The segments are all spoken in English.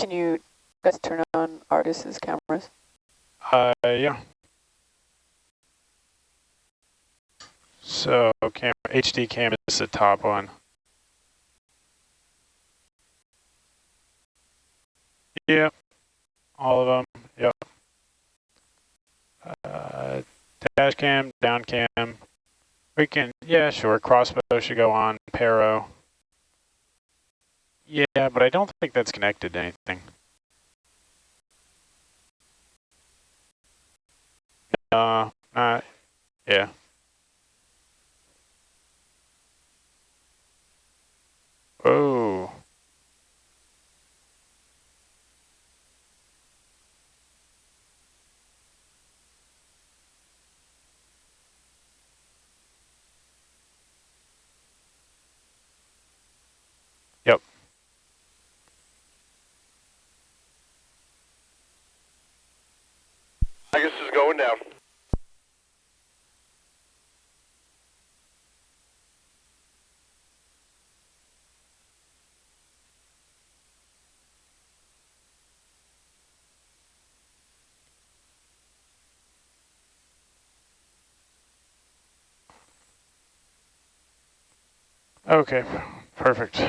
Can you guys turn on Argus's cameras? Uh, yeah. So cam HD cam is the top one. Yep, all of them, yep. Uh, dash cam, down cam. We can, yeah, sure, crossbow should go on, paro. Yeah, but I don't think that's connected to anything. Uh, uh, yeah. Oh. Yep. I guess it's going down. Okay, perfect.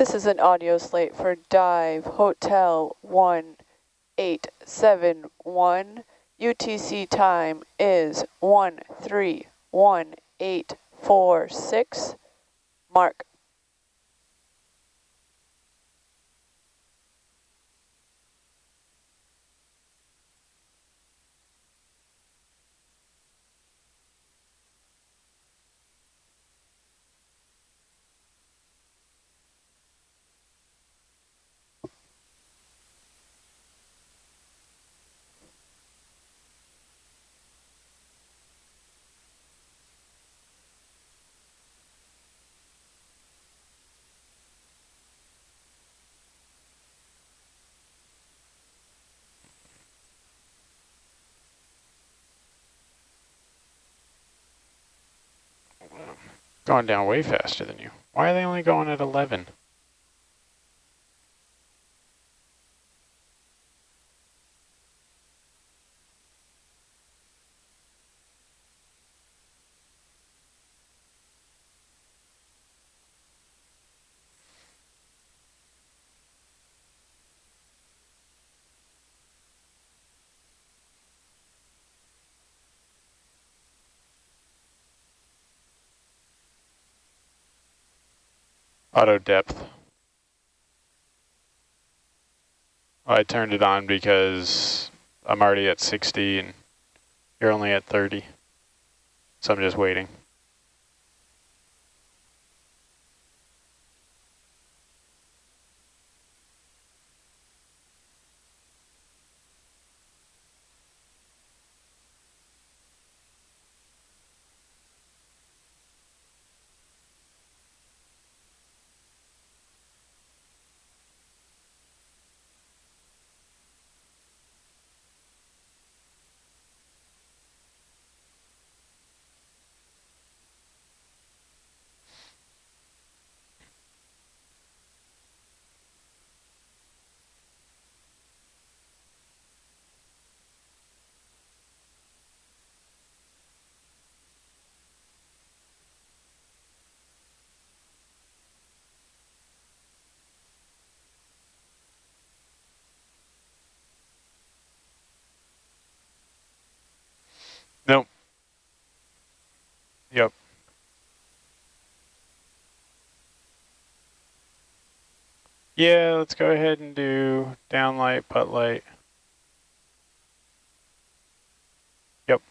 This is an audio slate for Dive Hotel 1871. UTC time is 131846. Mark. Going down way faster than you. Why are they only going at 11? Auto depth. I turned it on because I'm already at 60 and you're only at 30. So I'm just waiting. Yep. Yeah, let's go ahead and do downlight, putt light. Yep.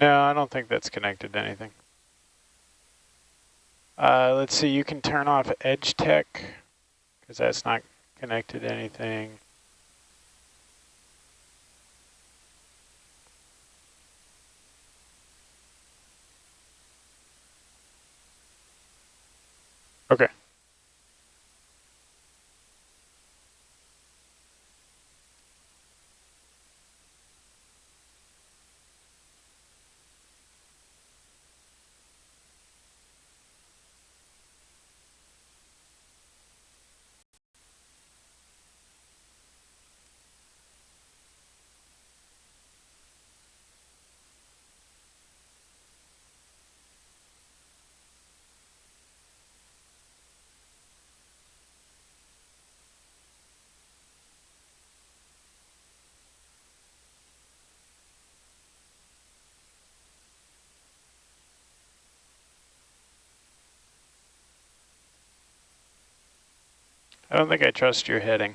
No, I don't think that's connected to anything. Uh, let's see, you can turn off EdgeTech, because that's not connected to anything. Okay. I don't think I trust your heading.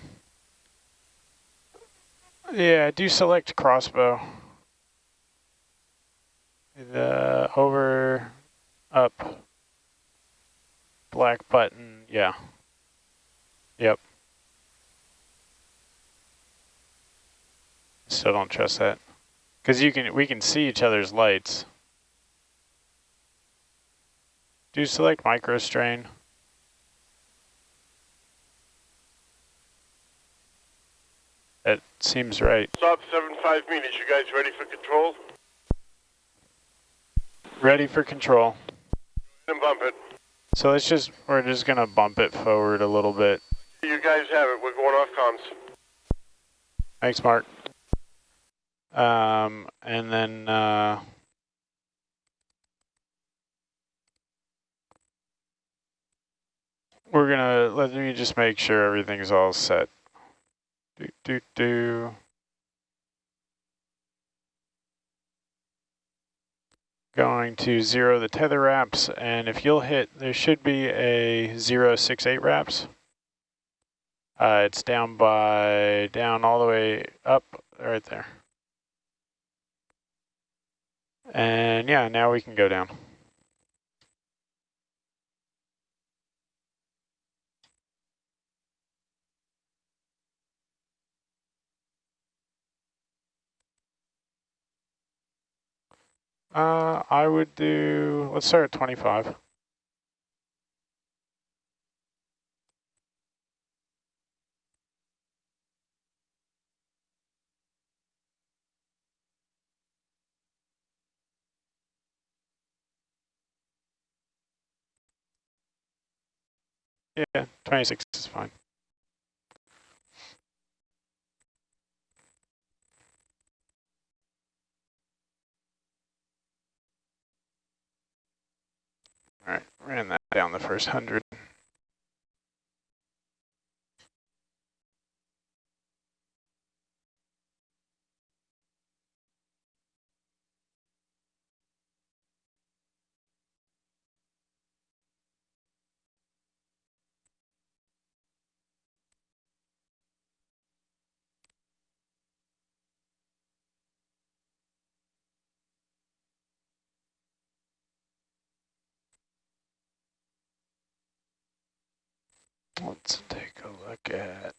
Yeah, do select crossbow. The over, up, black button, yeah. Yep. Still don't trust that. Because you can we can see each other's lights. Do select MicroStrain. That seems right. Stop seven five meters. You guys ready for control? Ready for control. Then bump it. So let's just, we're just gonna bump it forward a little bit. You guys have it. We're going off comms. Thanks, Mark. Um, and then, uh, we're gonna, let me just make sure everything's all set. Do, do, do. Going to zero the tether wraps, and if you'll hit, there should be a zero six eight wraps. Uh, it's down by, down all the way up, right there. And yeah, now we can go down. Uh, I would do, let's start at 25. Yeah, 26 is fine. All right, ran that down the first hundred. Let's take a look at.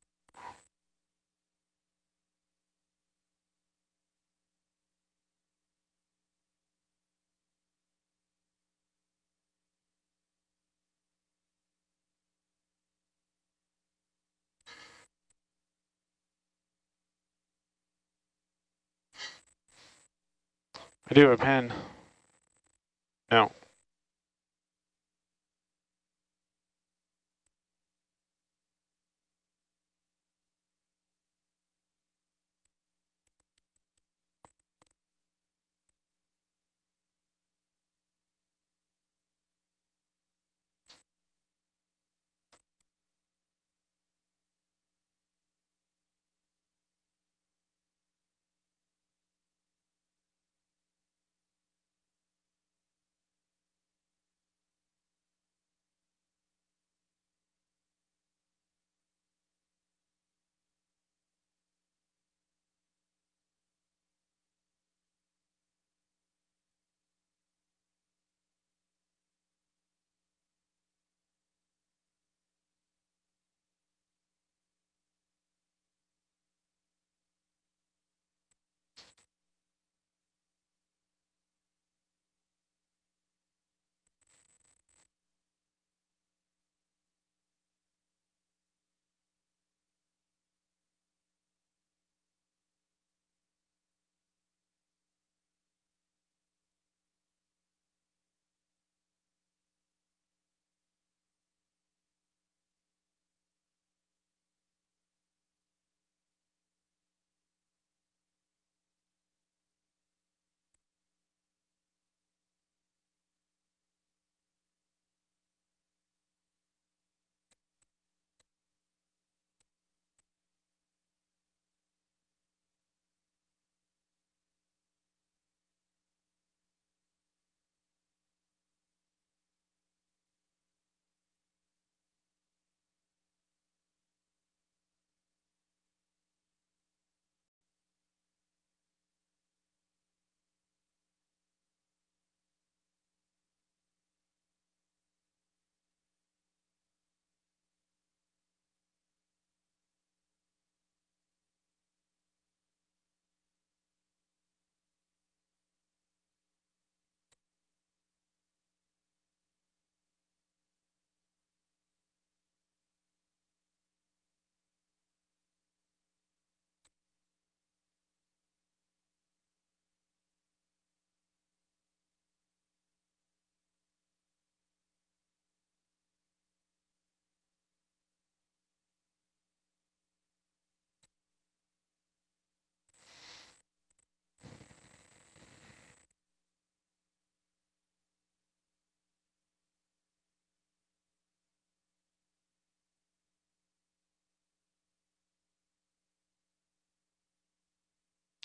I do have a pen. No.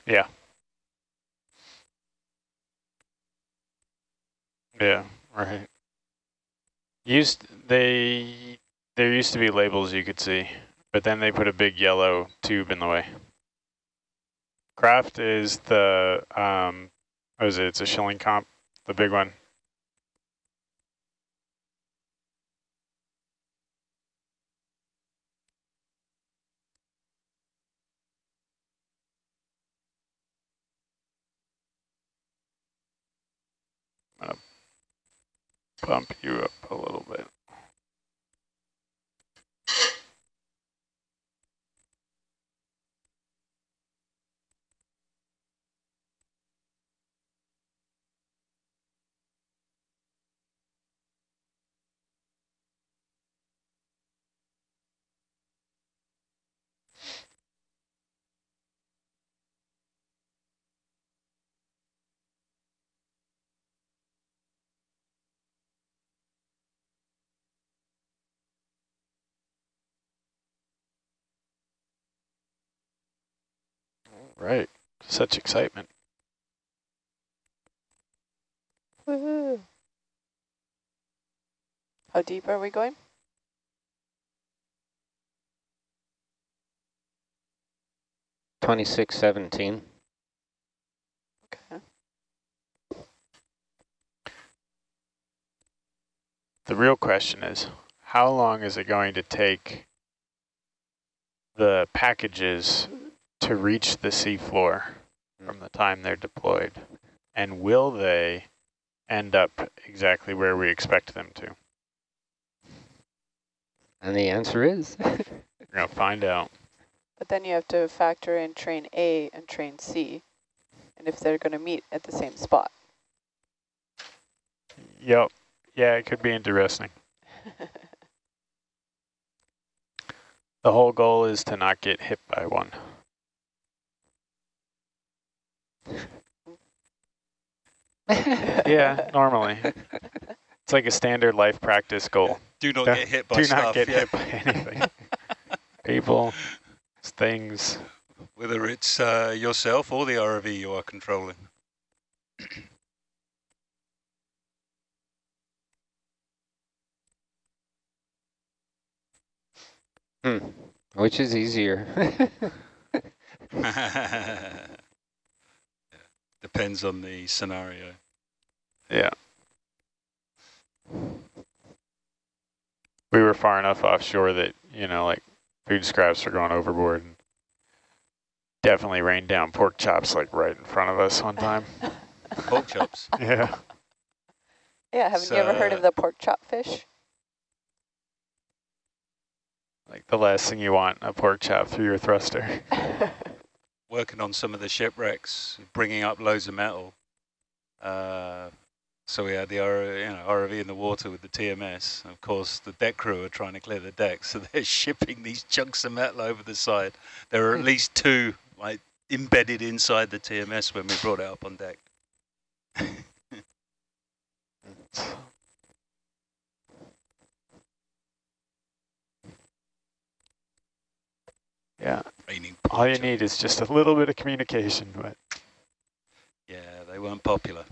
Yeah. Yeah, right. Used they there used to be labels you could see, but then they put a big yellow tube in the way. Kraft is the um what is it? It's a Schilling comp, the big one. Bump you up a little bit. Right, such excitement. Woohoo. How deep are we going? Twenty-six seventeen. Okay. The real question is, how long is it going to take the packages to reach the seafloor from the time they're deployed? And will they end up exactly where we expect them to? And the answer is We're going to find out. But then you have to factor in train A and train C, and if they're going to meet at the same spot. Yep. Yeah, it could be interesting. The whole goal is to not get hit by one. Yeah, normally. It's like a standard life practice goal. Do not Don't- get hit by Do stuff. not get yeah. hit by anything. People, things. Whether it's uh, yourself or the ROV you are controlling. hmm. Which is easier? Yeah. Depends on the scenario. Yeah. We were far enough offshore that, you know, like food scraps are going overboard. And definitely rained down pork chops like right in front of us one time. Pork chops. yeah. Yeah, haven't you ever heard of the pork chop fish? Like the last thing you want, a pork chop through your thruster. Working on some of the shipwrecks, bringing up loads of metal. Uh, so we had the R, you know, ROV in the water with the TMS. Of course, the deck crew are trying to clear the deck, so they're shipping these chunks of metal over the side. There are at least two like embedded inside the TMS when we brought it up on deck. Yeah. Raining All you need is just a little bit of communication, but Yeah, they weren't popular.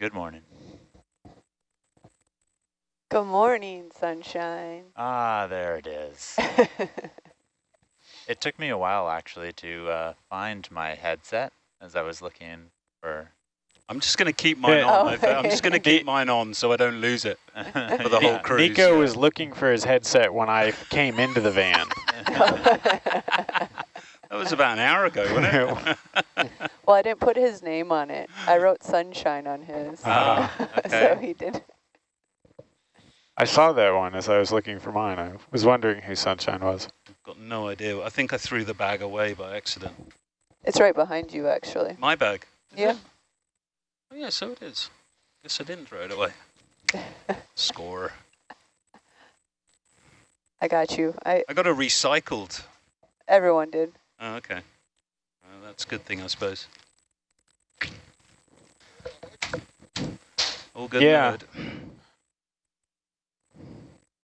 Good morning. Good morning, sunshine. Ah, there it is. It took me a while actually to uh, find my headset as I was looking for. I'm just going to keep mine Yeah. on. Oh. I've- I'm just going to keep mine on so I don't lose it for the whole cruise. Nico yeah. was looking for his headset when I came into the van. That was about an hour ago, wasn't it? well, I didn't put his name on it. I wrote sunshine on his. Ah, so he did. I saw that one as I was looking for mine. I was wondering who Sunshine was. Got no idea. I think I threw the bag away by accident. It's right behind you, actually. My bag. Yeah. It? Oh, yeah, so it is. Guess I didn't throw it away. Score. I got you. I I got a recycled. everyone did. Oh, okay. Well, that's a good thing, I suppose. All good. Yeah. Good.